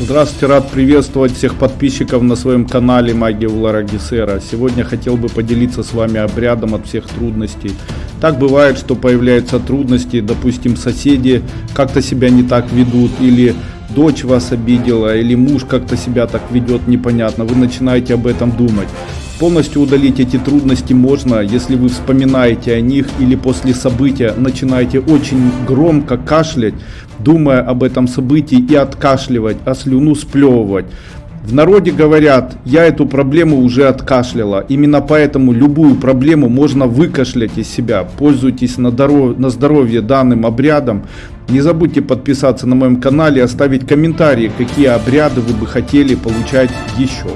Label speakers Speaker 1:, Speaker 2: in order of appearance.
Speaker 1: Здравствуйте, рад приветствовать всех подписчиков на своем канале Магия Улара. Сегодня хотел бы поделиться с вами обрядом от всех трудностей. Так бывает, что появляются трудности, допустим, соседи как-то себя не так ведут, или дочь вас обидела, или муж как-то себя так ведет непонятно. Вы начинаете об этом думать. Полностью удалить эти трудности можно, если вы вспоминаете о них или после события начинаете очень громко кашлять, думая об этом событии и откашливать, а слюну сплевывать. В народе говорят, я эту проблему уже откашляла. Именно поэтому любую проблему можно выкашлять из себя. Пользуйтесь на, здоров... на здоровье данным обрядом. Не забудьте подписаться на моем канале оставить комментарии, какие обряды вы бы хотели получать еще.